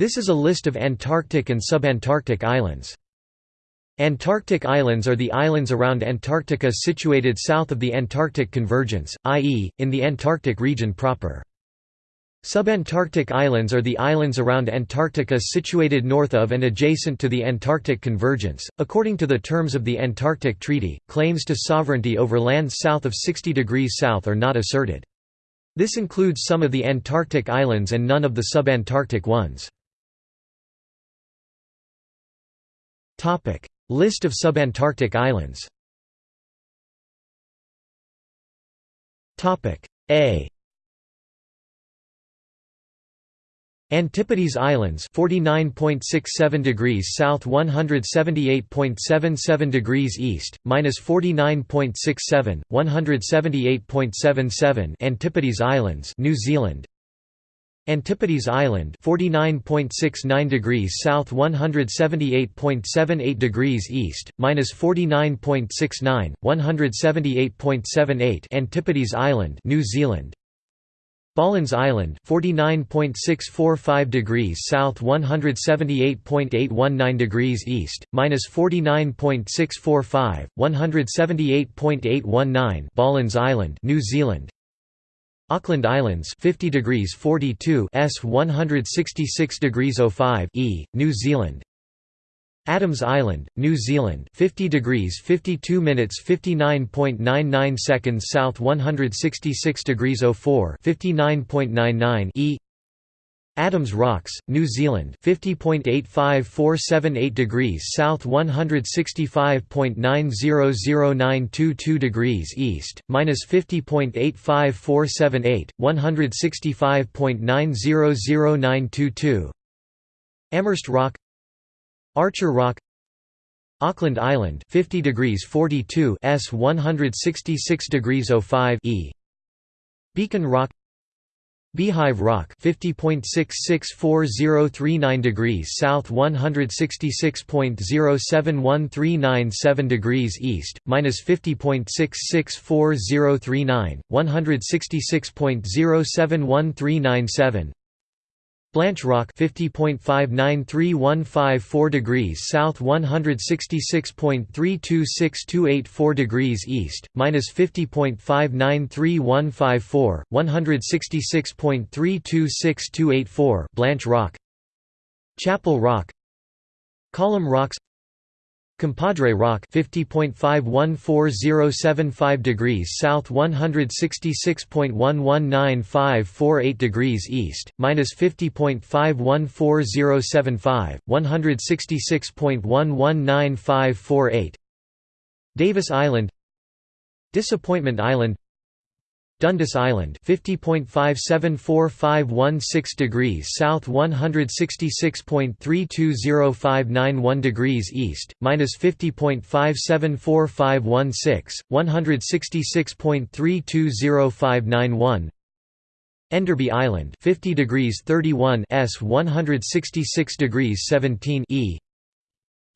This is a list of Antarctic and subantarctic islands. Antarctic islands are the islands around Antarctica situated south of the Antarctic convergence, i.e., in the Antarctic region proper. Subantarctic islands are the islands around Antarctica situated north of and adjacent to the Antarctic convergence. According to the terms of the Antarctic Treaty, claims to sovereignty over lands south of 60 degrees south are not asserted. This includes some of the Antarctic islands and none of the subantarctic ones. List of subantarctic islands. Topic: A. Antipodes Islands 49.67 degrees south 178.77 degrees east minus 49.67 178.77 Antipodes Islands New Zealand Antipodes Island 49.69 degrees south 178.78 degrees east minus 49.69 178.78 Antipodes Island New Zealand. Bollons Island 49.645 degrees south 178.819 degrees east minus 49.645 178.819 Bollons Island New Zealand Auckland Islands 50 degrees 42 s 166 degrees 05 e New Zealand. Adams Island, New Zealand 50 degrees 52 minutes 59.99 seconds south 166 degrees 04 59.99 e Adams Rocks, New Zealand 50.85478 degrees south 165.900922 degrees east, minus 50.85478, 165.900922 Amherst Rock Archer Rock Auckland Island 50 degrees 42 s 166 degrees 05 e. Beacon Rock Beehive Rock 50.664039 degrees south 166.071397 degrees east minus 50.664039 166.071397 Blanche Rock 50.593154 degrees south 166.326284 degrees east minus 50.593154 166.326284 Blanche Rock. Chapel Rock. Column Rocks Compadre Rock 50.514075 degrees south 166.119548 degrees east minus 50.514075 166.119548 Davis Island. Disappointment Island Dundas Island 50.574516 degrees south 166.320591 degrees east minus 50.574516 166.320591 Enderby Island 50 degrees 31 s 166 degrees 17 e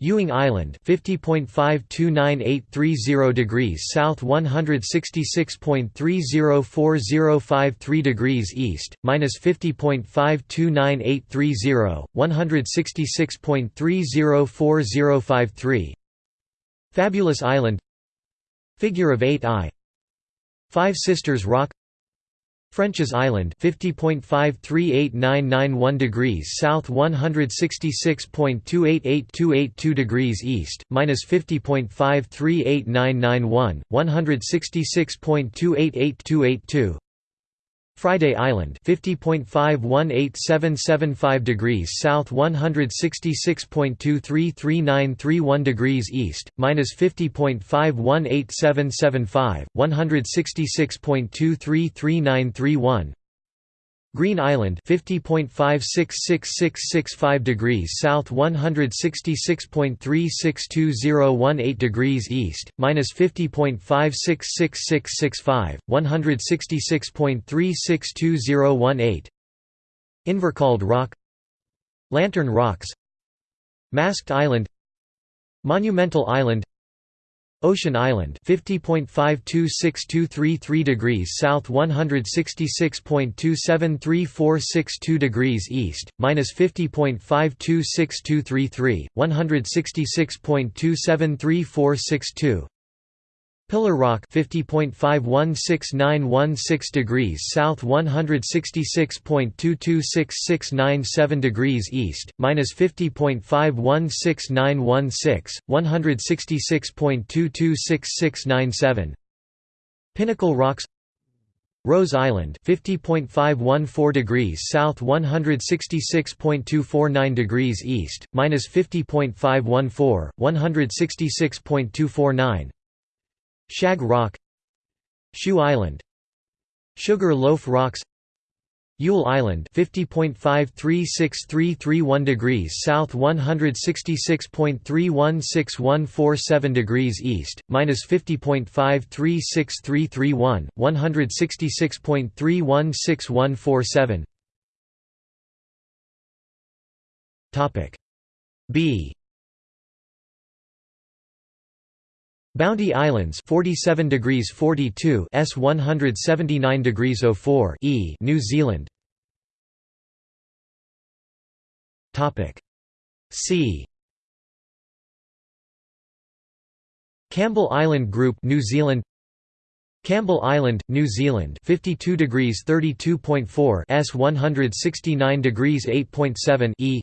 Ewing Island 50.529830 degrees south 166.304053 degrees east minus 50.529830 166.304053 Fabulous Island. Figure of 8 I. Five Sisters Rock French's Island 50.538991 degrees south 166.288282 degrees east minus 50.538991 166.288282 Friday Island 50.518775 degrees south 166.233931 degrees east minus 50.518775 166.233931 Green Island 50.566665 degrees south 166.362018 degrees east minus 50.566665 166.362018 Invercauld Rock Lantern Rocks Masked Island Monumental Island Ocean Island 50.526233 degrees south 166.273462 degrees east minus 50.526233 166.273462 Pillar Rock 50.516916 degrees south 166.226697 degrees east minus 50.516916 166.226697 Pinnacle Rocks Rose Island 50.514 degrees south 166.249 degrees east minus 50.514 166.249 Shag Rock Shoe Island Sugar Loaf Rocks Yule Island 50.536331 degrees south 166.316147 degrees east minus 50.536331 166.316147 topic B Bounty Islands 47 degrees 42 S 179 degrees 04 E New Zealand. Topic. C. Campbell Island Group New Zealand. Campbell Island, New Zealand 52 degrees 32.4 S 169 degrees 8.7 E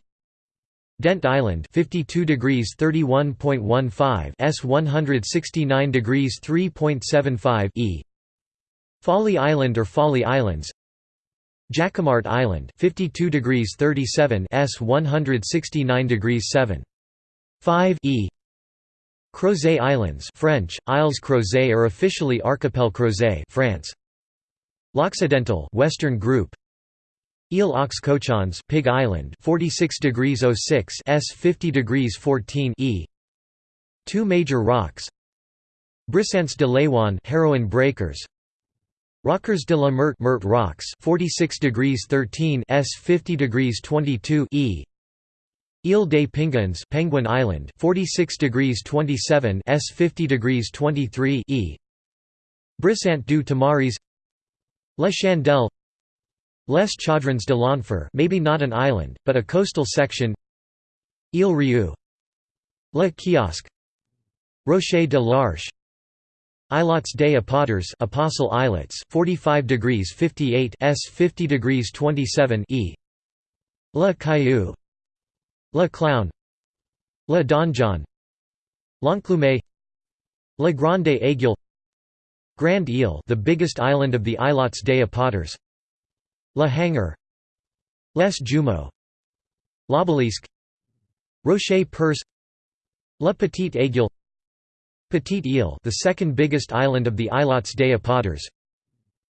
Dent Island 52 degrees 31.15 S 169 degrees 3.75 E. Folly Island or Folly Islands. Jacquemart Island 52 degrees 37 S 169 degrees 7 5 E. Crozet Islands French Isles Crozet or officially Archipel Crozet France. L'Occidental Western Group Ile aux Cochons Pig Island 46 degrees 06 S 50 degrees 14 E. Two major rocks. Brissants de Leiwan Heroine Breakers. Rockers de la Mert Meurthe Rocks 46 degrees 13 S 50 degrees 22 E. Ile des Penguins Penguin Island 46 degrees 27 S 50 degrees 23 E. Brissant du Tamaris. La Chandelle Les Chaudrons de l'Enfer maybe not an island, but a coastal section. Ile Rieu. Le Kiosque. Rocher de l'Arche. Islets des Apôtres Apostle Islets 45 degrees 58 S 50 degrees 27 E. Le Caillou. Le Clown. Le Donjon. L'Enclume. Le Grande Aiguille Grand Ile the biggest island of the Islets des Apôtres La Hanger Les Jumeaux L'Obélisque Rocher Perce La Petite Aiguille Petite Ile the second biggest island of the Islets des Apôtres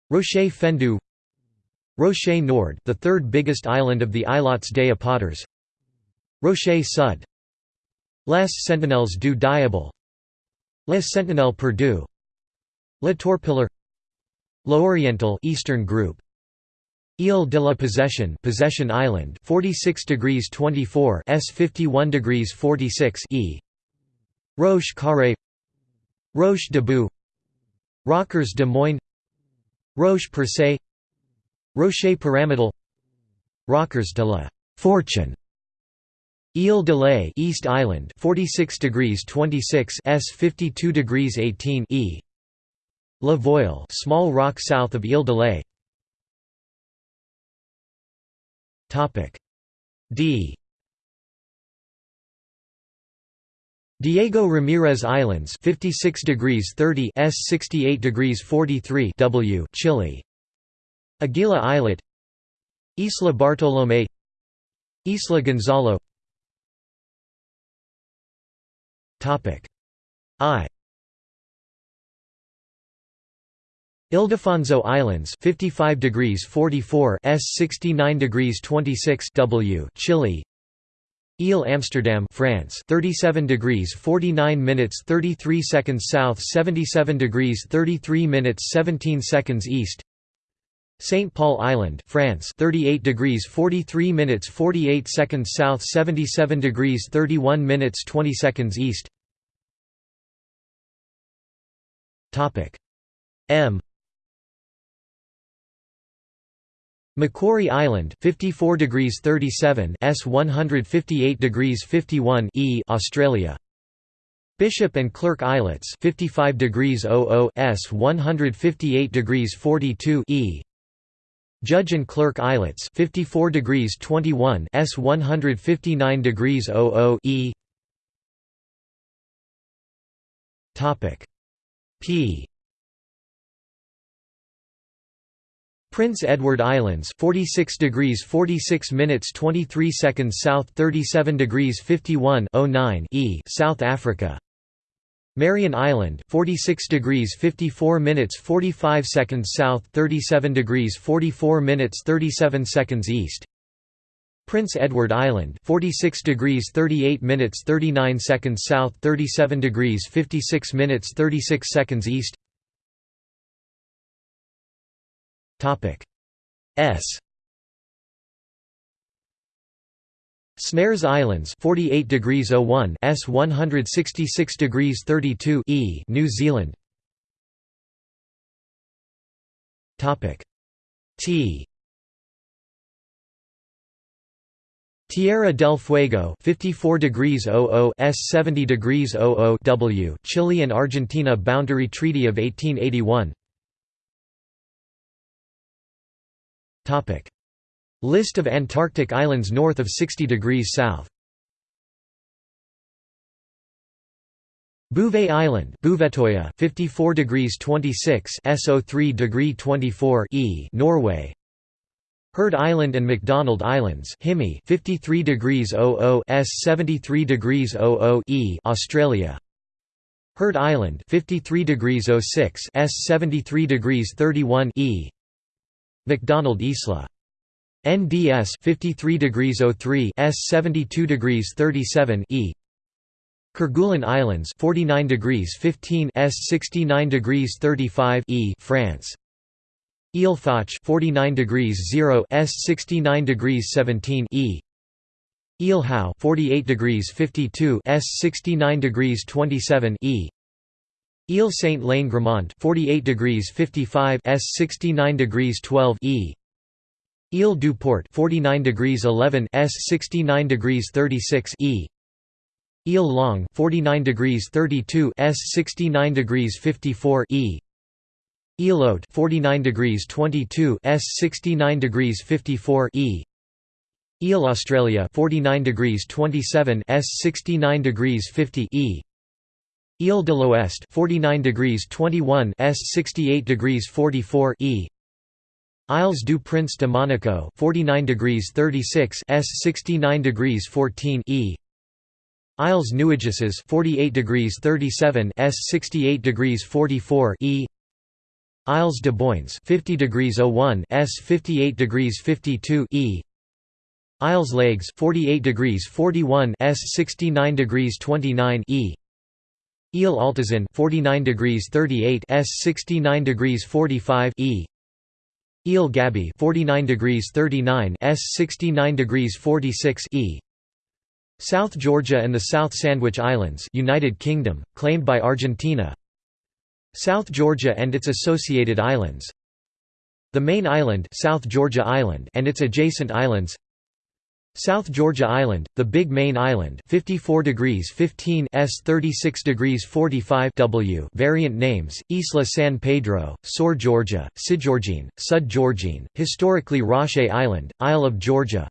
Rocher Fendu Rocher Nord the third biggest island of the Islets des Apôtres Rocher Sud Les Sentinelles du Diable Les Sentinelles Perdus Le Tourpilleur L'Oriental Eastern Group Ile de la Possession Possession Island 46 degrees 24 S 51 degrees 46 E. Roche Carré Roche de Boux Rockers de Moines Roche Percé Rocher Pyramidal Rockers de la Fortune. Ile de Lay East Island 46 degrees 26 S 52 degrees 18 E. La Voile small rock south of Ile de Lay Topic. D. Diego Ramirez Islands 56 degrees 30 S 68 degrees 43 W Chile. Aguila Islet. Isla Bartolomé. Isla Gonzalo. Topic. I Ildefonso Islands 55 degrees 44 S 69 degrees 26 W Chile. Ile Amsterdam France 37 degrees 49 minutes 33 seconds south 77 degrees 33 minutes 17 seconds east. St Paul Island France 38 degrees 43 minutes 48 seconds south 77 degrees 31 minutes 20 seconds east. Topic. M Macquarie Island 54 degrees 37 S 158 degrees 51 E Australia. Bishop and Clerk Islets 55 degrees 00 S 158 degrees 42 E. Judge and Clerk Islets 54 degrees 21 S 159 degrees 00 E. Topic P Prince Edward Islands 46 degrees 46 minutes 23 seconds south 37 degrees 51 09 E South Africa. Marion Island 46 degrees 54 minutes 45 seconds south 37 degrees 44 minutes 37 seconds east. Prince Edward Island 46 degrees 38 minutes 39 seconds south 37 degrees 56 minutes 36 seconds east Topic. S. Snares Islands 48 degrees 01 S 166 degrees 32 E New Zealand. Topic. T. Tierra del Fuego 54 degrees 00 S 70 degrees 00 W Chile and Argentina Boundary Treaty of 1881 List of Antarctic islands north of 60 degrees south. Bouvet Island Bouvetoya 54 degrees 26 SO3 degree 24 E Norway. Heard Island and McDonald Islands Himi 53 degrees 00 S 73 degrees 00 E Australia. Heard Island 53 degrees 06 S 73 degrees 31 E McDonald Isla. NDS 53 degrees 03 S 72 degrees 37 E. Kerguelen Islands 49 degrees 15 S 69 degrees 35 E France. Ile Foch 49 degrees 0 S 69 degrees 17 E. Ile Howe 48 degrees 52 S 69 degrees 27 E Ile Saint Lane Gramont 48 degrees 55 S 69 degrees 12 E. Ile du Port 49 degrees 11 S 69 degrees 36 E. Ile Longue 49 degrees 32 S 69 degrees 54 E. Haute 49 degrees 22 S 69 degrees 54 E. Ile Australia 49 degrees 27 S 69 degrees 50 E Ile de l'Ouest 49 degrees 21 S 68 degrees 44 E. Isles du Prince de Monaco 49 degrees 36 S 69 degrees 14 E. Isles Nuageuses 48 degrees 37 S 68 degrees 44 E. Isles de Boynes 50 degrees 01 S 58 degrees 52 E. Isles Leygues 48 degrees 41 S 69 degrees 29 E Ile Altazan 49 degrees 38 S 69 degrees 45 E. Ile Gaby 49 degrees 39 S 69 degrees 46 E. South Georgia and the South Sandwich Islands United Kingdom claimed by Argentina. South Georgia and its associated islands. The main island South Georgia Island and its adjacent islands South Georgia Island, the Big Main Island 54 degrees 15 S 36 degrees 45 W variant names, Isla San Pedro, Sor Georgia, Sidgeorgine, Sud Georgine, historically Roche Island, Isle of Georgia.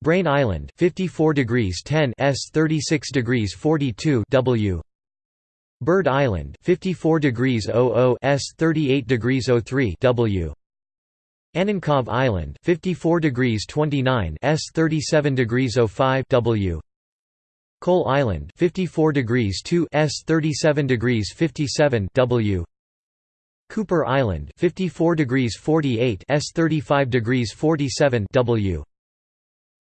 Brain Island 54 degrees 10 S 36 degrees 42 W. Bird Island 54 degrees 00 S 38 degrees 03 W Annenkov Island 54 degrees 29 S 37 degrees 05 W. Coal Island 54 degrees 2 S 37 degrees 57 W. Cooper Island 54 degrees 48 S 35 degrees 47 W.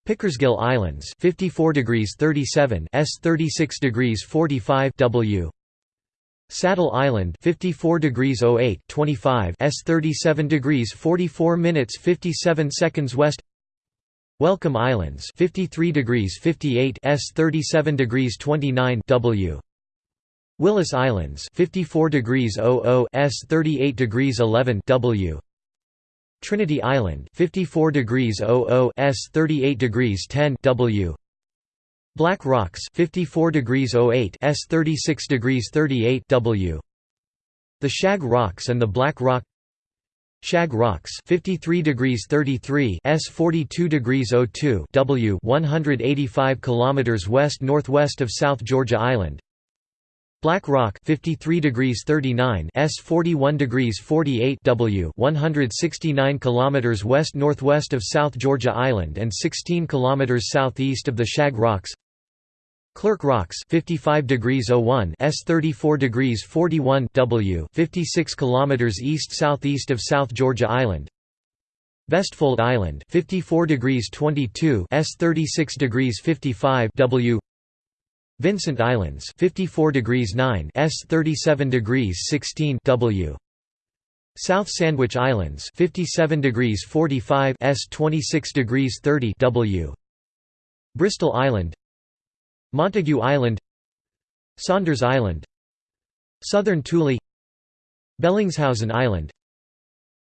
Pickersgill Islands 54 degrees 37 S 36 degrees 45 W Saddle Island 54 degrees 08 25 S 37 degrees 44 minutes 57 seconds west. Welcome Islands 53 degrees 58 S 37 degrees 29 W. Willis Islands 54 degrees 00 S 38 degrees 11 W. Trinity Island 54 degrees 00 S 38 degrees 10 W Black Rocks 54 degrees 08 S 36 degrees 38 W. The Shag Rocks and the Black Rock Shag Rocks 53 degrees 33 S 42 degrees 02 W 185 kilometers west northwest of South Georgia Island. Black Rock 53 degrees 39 S 41 degrees 48 W 169 kilometers west northwest of South Georgia Island and 16 kilometers southeast of the Shag Rocks Clerk Rocks 55 degrees 01 S 34 degrees 41 W 56 kilometers east southeast of South Georgia Island. Vestfold Island 54 degrees 22 S 36 degrees 55 W. Vincent Islands 54 degrees 9 S 37 degrees 16 W. South Sandwich Islands 57 degrees 45 S 26 degrees 30 W. Bristol Island Montagu Island Saunders Island Southern Thule Bellingshausen Island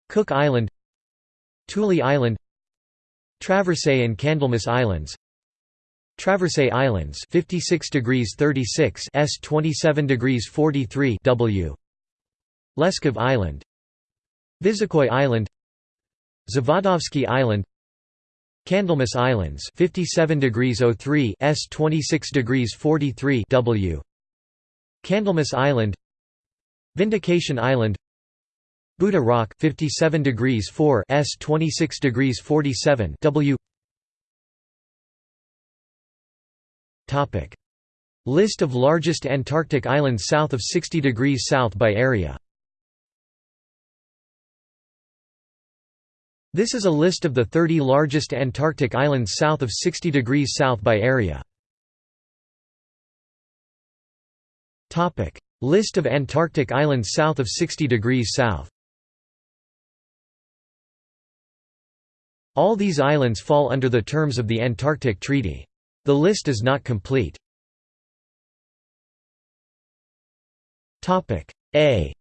Cook Island Thule Island Traversay and Candlemas Islands Traversay Islands 56 degrees 36 S 27 degrees 43 W Leskov Island Visokoi Island Zavadovsky Island Candlemas Islands 57 degrees 03 S 26 degrees 43 W. Candlemas Island. Vindication Island. Buddha Rock 57 degrees 4 S 26 degrees 47 W. List of largest Antarctic islands south of 60 degrees south by area This is a list of the 30 largest Antarctic islands south of 60 degrees south by area. List of Antarctic islands south of 60 degrees south All these islands fall under the terms of the Antarctic Treaty. The list is not complete. A.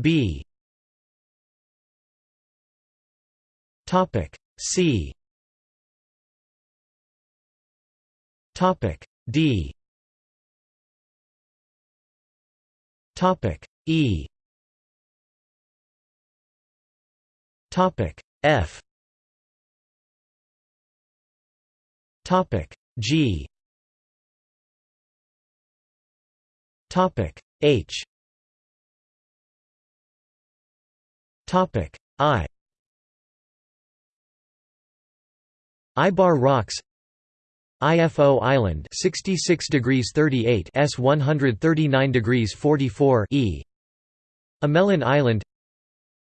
B. Topic C. Topic D. Topic E. Topic F. Topic G Topic H Topic. I. Ibar Rocks. IFO Island. 66 degrees 38 S 139 degrees 44 E. Amelin Island.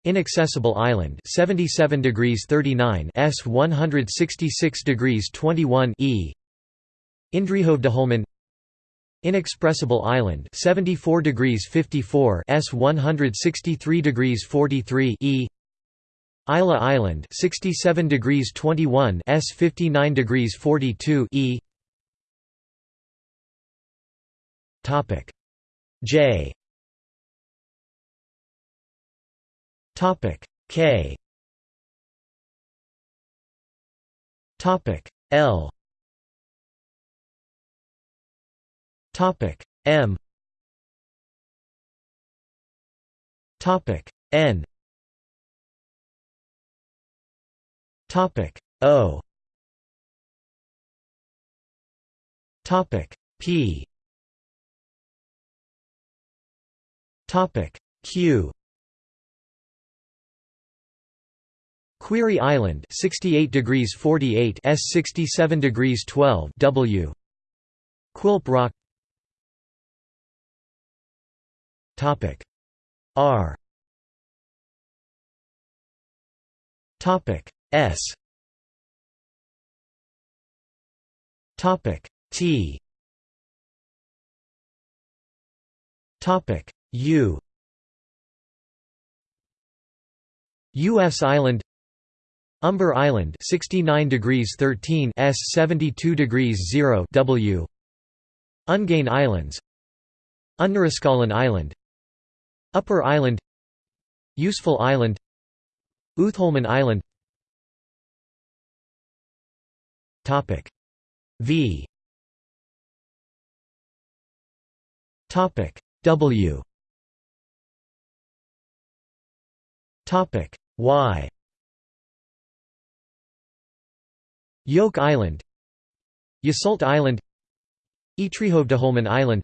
Inaccessible Island. 77 degrees 39 S 166 degrees 21 E. Indrihovdeholmen Inexpressible Island 74 degrees 54 S 163 degrees 43 E. Isla Island 67 degrees 21 S 59 degrees 42 E. Topic. J. Topic. K. Topic. L Topic. M. Topic. N. Topic. O. Topic. P. Topic. Q. Query Island 68 degrees 48 S 67 degrees 12 W. Quilp Rock Topic. R. Topic. S. Topic. T. Topic. U. US Island. Umber Island 69 degrees 13 S 72 degrees 0 W. Ungain Islands. Unnaraskallen Island Upper Island Useful Island Uthholmen Island. Topic V. Topic W. Topic Y. Yoke Island Yseult Island Ytrehovdeholmen Island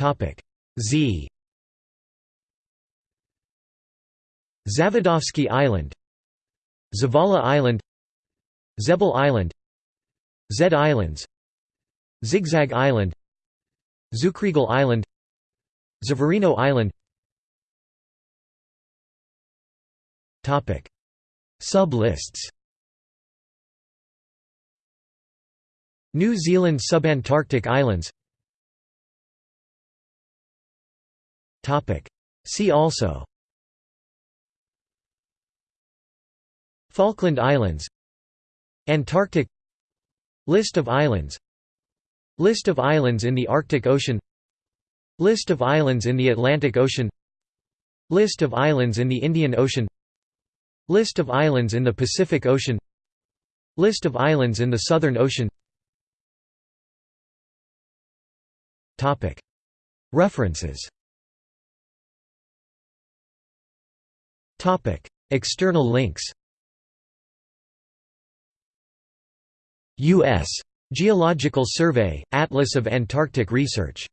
Topic. Z. Zavodovsky Island Zavala Island Zebel Island Zed Islands Zigzag Island Zukriegel Island Zavarino Island. Topic. Sublists. New Zealand subantarctic islands See also. Falkland Islands. Antarctic. List of islands. List of islands in the Arctic Ocean. List of islands in the Atlantic Ocean. List of islands in the Indian Ocean. List of islands in the Pacific Ocean. List of islands in the Southern Ocean. References External links U.S. Geological Survey – Atlas of Antarctic Research